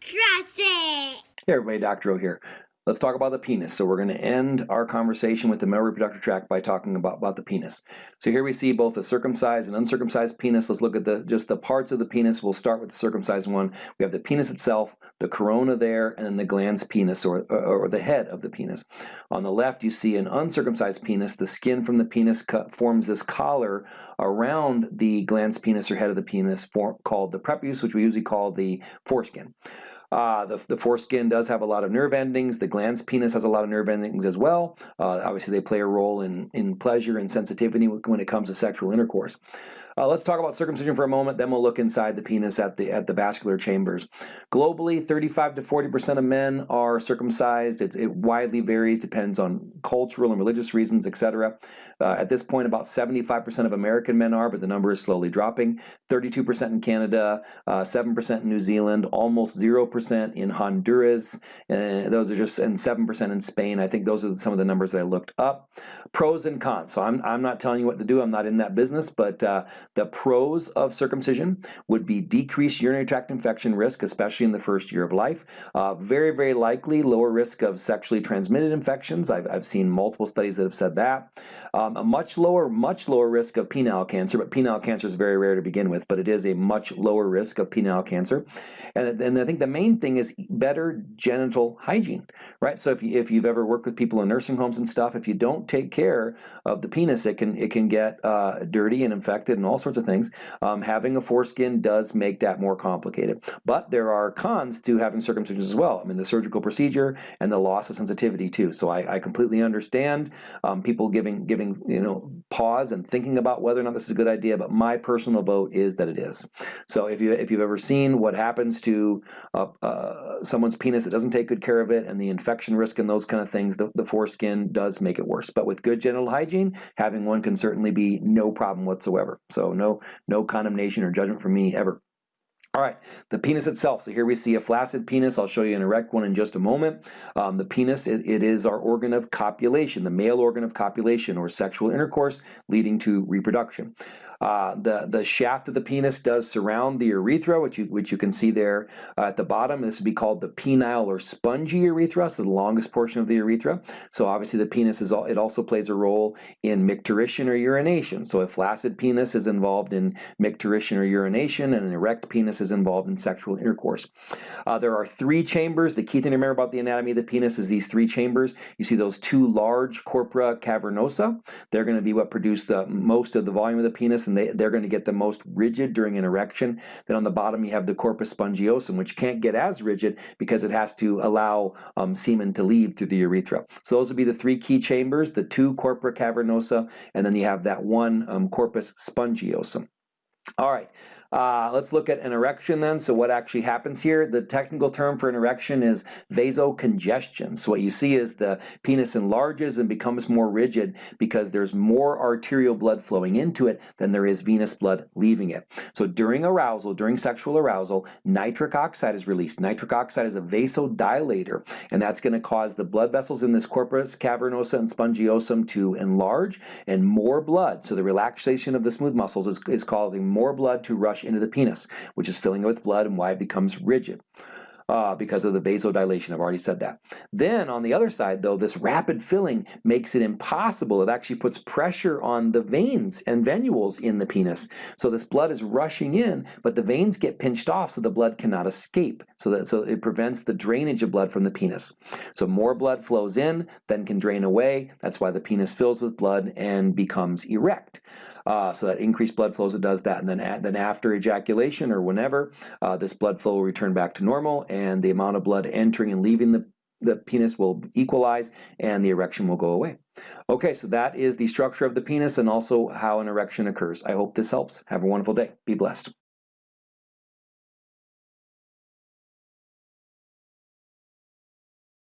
Trust it. Hey everybody, Dr. O here. Let's talk about the penis. So we're going to end our conversation with the male reproductive tract by talking about, about the penis. So here we see both the circumcised and uncircumcised penis. Let's look at the just the parts of the penis. We'll start with the circumcised one. We have the penis itself, the corona there, and then the glans penis or, or, or the head of the penis. On the left you see an uncircumcised penis. The skin from the penis cut, forms this collar around the glans penis or head of the penis for, called the prepuce, which we usually call the foreskin. Uh, the, the foreskin does have a lot of nerve endings. The glans penis has a lot of nerve endings as well. Uh, obviously, they play a role in, in pleasure and sensitivity when it comes to sexual intercourse. Uh, let's talk about circumcision for a moment, then we'll look inside the penis at the at the vascular chambers. Globally, 35 to 40% of men are circumcised. It, it widely varies, depends on cultural and religious reasons, etc. Uh, at this point, about 75% of American men are, but the number is slowly dropping. 32% in Canada, 7% uh, in New Zealand, almost 0% in Honduras. Uh, those are just, and 7% in Spain. I think those are some of the numbers that I looked up. Pros and cons. So I'm, I'm not telling you what to do. I'm not in that business, but uh, the pros of circumcision would be decreased urinary tract infection risk, especially in the first year of life. Uh, very, very likely lower risk of sexually transmitted infections. I've, I've seen multiple studies that have said that. Um, a much lower, much lower risk of penile cancer, but penile cancer is very rare to begin with, but it is a much lower risk of penile cancer. And, and I think the main thing is better genital hygiene, right? So if, you, if you've ever worked with people in nursing homes and stuff, if you don't take care of the penis, it can, it can get uh, dirty and infected and all sorts of things. Um, having a foreskin does make that more complicated. But there are cons to having circumcision as well. I mean, the surgical procedure and the loss of sensitivity too. So I, I completely understand um, people giving giving you know pause and thinking about whether or not this is a good idea. But my personal vote is that it is. So if you if you've ever seen what happens to uh, uh, someone's penis that doesn't take good care of it and the infection risk and those kind of things, the, the foreskin does make it worse. But with good genital hygiene, having one can certainly be no problem whatsoever. So no, no condemnation or judgment from me ever. All right, the penis itself. So here we see a flaccid penis. I'll show you an erect one in just a moment. Um, the penis, it, it is our organ of copulation, the male organ of copulation or sexual intercourse leading to reproduction. Uh, the, the shaft of the penis does surround the urethra, which you, which you can see there uh, at the bottom. This would be called the penile or spongy urethra, so the longest portion of the urethra. So obviously the penis is all, it also plays a role in micturition or urination. So a flaccid penis is involved in micturition or urination, and an erect penis is involved in sexual intercourse. Uh, there are three chambers. The key thing to remember about the anatomy of the penis is these three chambers. You see those two large corpora cavernosa. They're going to be what produce the most of the volume of the penis and they, they're going to get the most rigid during an erection. Then on the bottom you have the corpus spongiosum, which can't get as rigid because it has to allow um, semen to leave through the urethra. So those would be the three key chambers, the two corpora cavernosa, and then you have that one um, corpus spongiosum. All right, uh, let's look at an erection then. So what actually happens here, the technical term for an erection is vasocongestion. So what you see is the penis enlarges and becomes more rigid because there's more arterial blood flowing into it than there is venous blood leaving it. So during arousal, during sexual arousal, nitric oxide is released. Nitric oxide is a vasodilator, and that's going to cause the blood vessels in this corpus cavernosa and spongiosum to enlarge and more blood. So the relaxation of the smooth muscles is, is causing more blood to rush into the penis, which is filling it with blood and why it becomes rigid uh, because of the vasodilation. I've already said that. Then on the other side, though, this rapid filling makes it impossible. It actually puts pressure on the veins and venules in the penis. So this blood is rushing in, but the veins get pinched off so the blood cannot escape. So that so it prevents the drainage of blood from the penis. So more blood flows in, then can drain away. That's why the penis fills with blood and becomes erect. Uh, so that increased blood flows, it does that. And then, then after ejaculation or whenever, uh, this blood flow will return back to normal and the amount of blood entering and leaving the, the penis will equalize and the erection will go away. Okay, so that is the structure of the penis and also how an erection occurs. I hope this helps. Have a wonderful day. Be blessed.